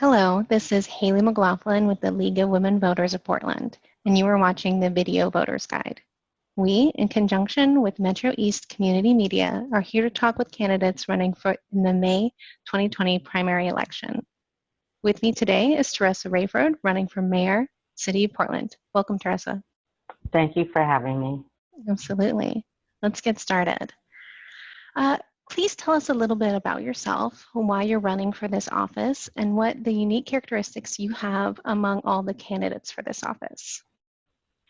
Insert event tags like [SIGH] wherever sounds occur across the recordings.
Hello, this is Haley McLaughlin with the League of Women Voters of Portland, and you are watching the Video Voters Guide. We, in conjunction with Metro East Community Media, are here to talk with candidates running for in the May 2020 primary election. With me today is Teresa Raiford, running for Mayor, City of Portland. Welcome, Teresa. Thank you for having me. Absolutely. Let's get started. Uh, Please tell us a little bit about yourself, why you're running for this office, and what the unique characteristics you have among all the candidates for this office.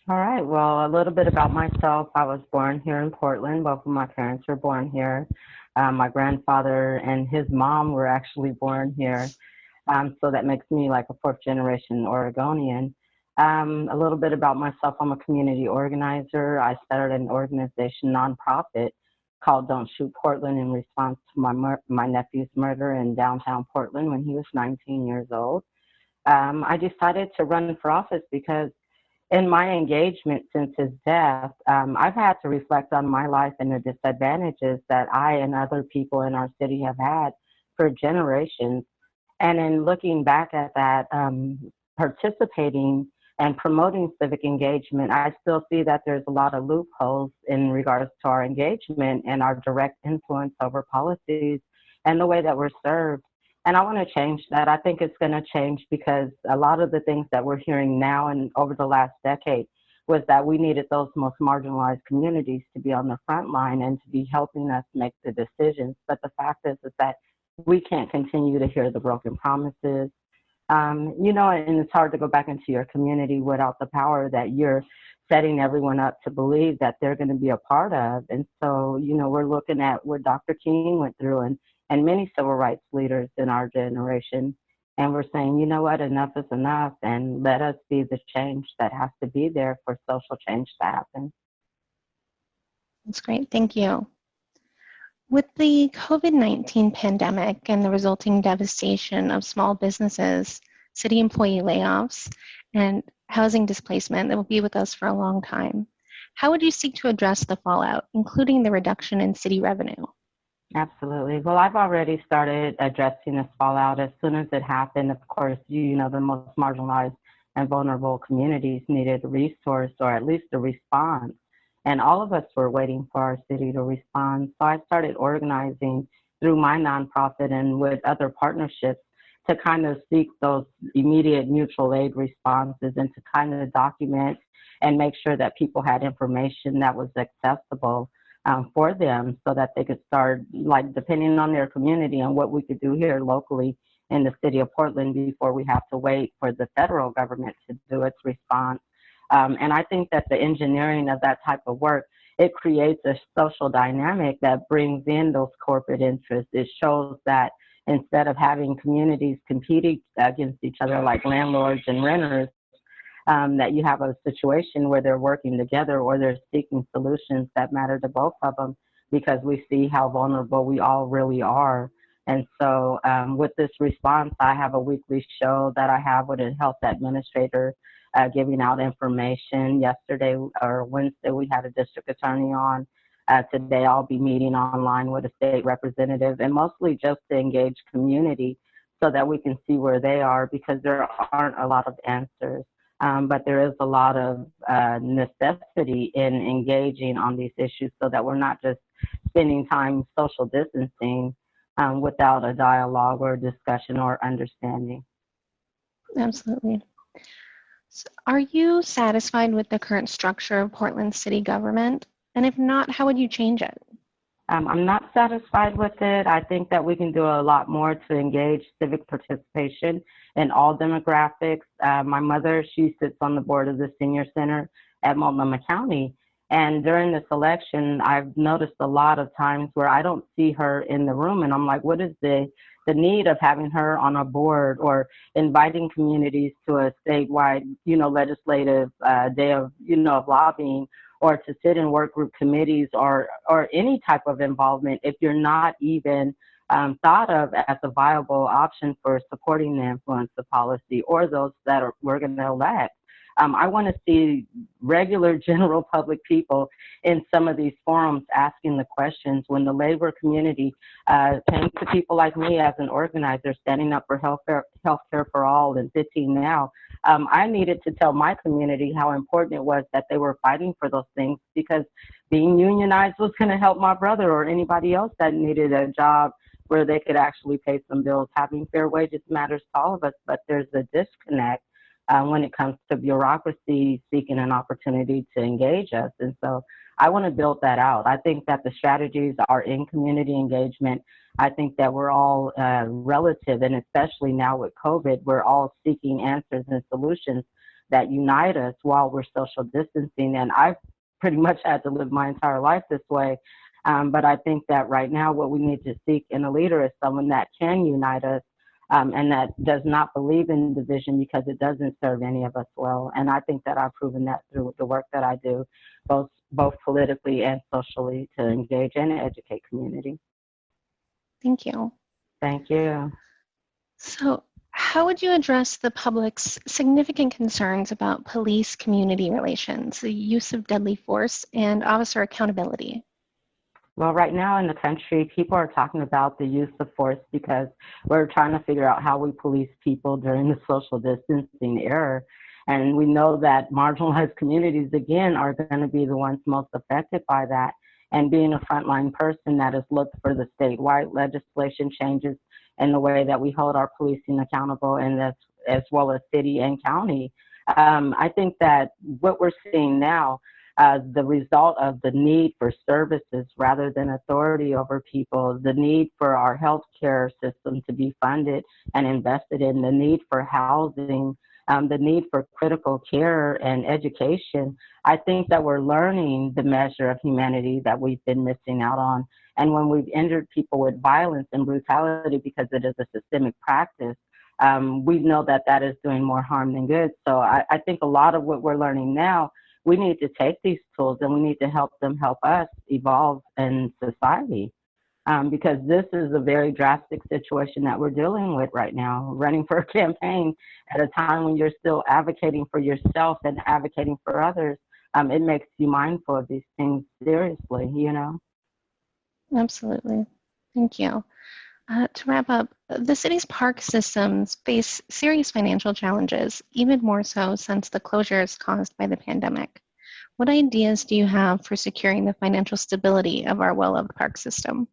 All right, well, a little bit about myself. I was born here in Portland. Both of my parents were born here. Um, my grandfather and his mom were actually born here. Um, so that makes me like a fourth generation Oregonian. Um, a little bit about myself. I'm a community organizer. I started an organization, nonprofit, called Don't Shoot Portland in response to my, my nephew's murder in downtown Portland when he was 19 years old. Um, I decided to run for office because in my engagement since his death, um, I've had to reflect on my life and the disadvantages that I and other people in our city have had for generations. And in looking back at that, um, participating and promoting civic engagement, I still see that there's a lot of loopholes in regards to our engagement and our direct influence over policies and the way that we're served. And I want to change that. I think it's going to change because a lot of the things that we're hearing now and over the last decade was that we needed those most marginalized communities to be on the front line and to be helping us make the decisions. But the fact is, is that we can't continue to hear the broken promises um, you know, and it's hard to go back into your community without the power that you're setting everyone up to believe that they're going to be a part of. And so, you know, we're looking at what Dr. King went through and, and many civil rights leaders in our generation. And we're saying, you know what, enough is enough, and let us be the change that has to be there for social change to happen. That's great. Thank you. With the COVID-19 pandemic and the resulting devastation of small businesses, city employee layoffs, and housing displacement that will be with us for a long time, how would you seek to address the fallout, including the reduction in city revenue? Absolutely. Well, I've already started addressing this fallout. As soon as it happened, of course, you, you know, the most marginalized and vulnerable communities needed a resource or at least a response. And all of us were waiting for our city to respond. So I started organizing through my nonprofit and with other partnerships to kind of seek those immediate mutual aid responses and to kind of document and make sure that people had information that was accessible um, for them so that they could start, like, depending on their community and what we could do here locally in the city of Portland before we have to wait for the federal government to do its response. Um, and I think that the engineering of that type of work, it creates a social dynamic that brings in those corporate interests. It shows that instead of having communities competing against each other like landlords and renters, um, that you have a situation where they're working together or they're seeking solutions that matter to both of them because we see how vulnerable we all really are. And so um, with this response, I have a weekly show that I have with a health administrator uh, giving out information. Yesterday or Wednesday, we had a district attorney on. Uh, today, I'll be meeting online with a state representative and mostly just to engage community so that we can see where they are because there aren't a lot of answers. Um, but there is a lot of uh, necessity in engaging on these issues so that we're not just spending time social distancing um, without a dialogue or discussion or understanding. Absolutely. Are you satisfied with the current structure of Portland city government? And if not, how would you change it? Um, I'm not satisfied with it. I think that we can do a lot more to engage civic participation in all demographics. Uh, my mother, she sits on the board of the senior center at Multnomah County. And during this election, I've noticed a lot of times where I don't see her in the room and I'm like, what is the the need of having her on a board or inviting communities to a statewide, you know, legislative uh, day of, you know, of lobbying or to sit in work group committees or, or any type of involvement if you're not even um, thought of as a viable option for supporting the influence of policy or those that are, we're going to elect. Um, I want to see regular [LAUGHS] general public people in some of these forums asking the questions when the labor community uh, to people like me as an organizer standing up for health care for all and 15 now. Um, I needed to tell my community how important it was that they were fighting for those things because being unionized was going to help my brother or anybody else that needed a job where they could actually pay some bills. Having fair wages matters to all of us, but there's a disconnect uh, when it comes to bureaucracy seeking an opportunity to engage us. And so I want to build that out. I think that the strategies are in community engagement. I think that we're all uh, relative, and especially now with COVID, we're all seeking answers and solutions that unite us while we're social distancing. And I've pretty much had to live my entire life this way. Um, but I think that right now, what we need to seek in a leader is someone that can unite us um, and that does not believe in division because it doesn't serve any of us well. And I think that I've proven that through the work that I do, both both politically and socially, to engage and educate community. Thank you. Thank you. So, how would you address the public's significant concerns about police community relations, the use of deadly force, and officer accountability? Well, right now in the country, people are talking about the use of force because we're trying to figure out how we police people during the social distancing era. And we know that marginalized communities, again, are going to be the ones most affected by that. And being a frontline person that has looked for the statewide legislation changes in the way that we hold our policing accountable, and as, as well as city and county. Um, I think that what we're seeing now uh, the result of the need for services rather than authority over people, the need for our healthcare system to be funded and invested in, the need for housing, um, the need for critical care and education. I think that we're learning the measure of humanity that we've been missing out on. And when we've injured people with violence and brutality because it is a systemic practice, um, we know that that is doing more harm than good. So I, I think a lot of what we're learning now we need to take these tools and we need to help them help us evolve in society. Um, because this is a very drastic situation that we're dealing with right now. Running for a [LAUGHS] campaign at a time when you're still advocating for yourself and advocating for others, um, it makes you mindful of these things seriously, you know? Absolutely. Thank you. Uh, to wrap up, the city's park systems face serious financial challenges, even more so since the closures caused by the pandemic. What ideas do you have for securing the financial stability of our well-loved park system?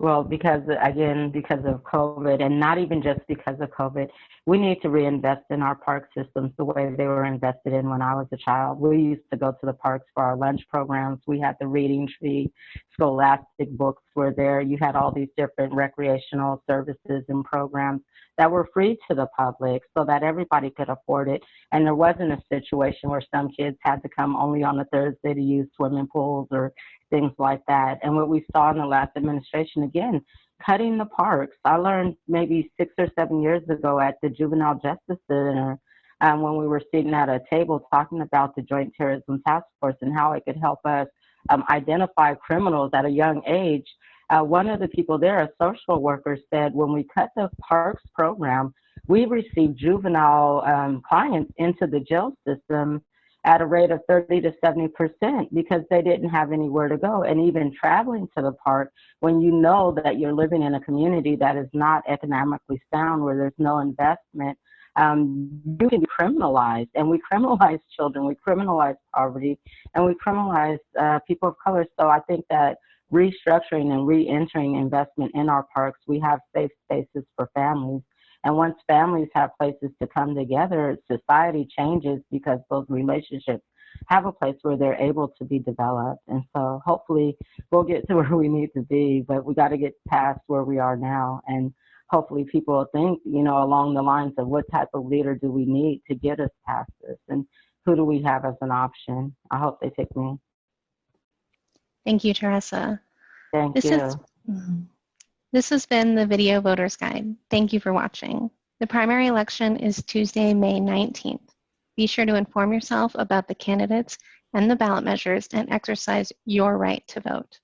Well, because again, because of COVID, and not even just because of COVID, we need to reinvest in our park systems the way they were invested in when I was a child. We used to go to the parks for our lunch programs. We had the reading tree, scholastic books were there. You had all these different recreational services and programs that were free to the public so that everybody could afford it. And there wasn't a situation where some kids had to come only on a Thursday to use swimming pools or things like that. And what we saw in the last administration, again, cutting the parks. I learned maybe six or seven years ago at the Juvenile Justice Center um, when we were sitting at a table talking about the Joint Terrorism Task Force and how it could help us um, identify criminals at a young age. Uh, one of the people there, a social worker, said when we cut the parks program, we received juvenile um, clients into the jail system at a rate of 30 to 70 percent because they didn't have anywhere to go. And even traveling to the park, when you know that you're living in a community that is not economically sound, where there's no investment, um, you can be criminalized. And we criminalize children, we criminalize poverty, and we criminalize uh, people of color. So I think that restructuring and re-entering investment in our parks, we have safe spaces for families and once families have places to come together, society changes because those relationships have a place where they're able to be developed. And so hopefully we'll get to [LAUGHS] where we need to be, but we got to get past where we are now. And hopefully people will think, you know, along the lines of what type of leader do we need to get us past this and who do we have as an option? I hope they take me. Thank you, Teresa. Thank this you. Is, mm-hmm. This has been the Video Voters Guide. Thank you for watching. The primary election is Tuesday, May 19th. Be sure to inform yourself about the candidates and the ballot measures and exercise your right to vote.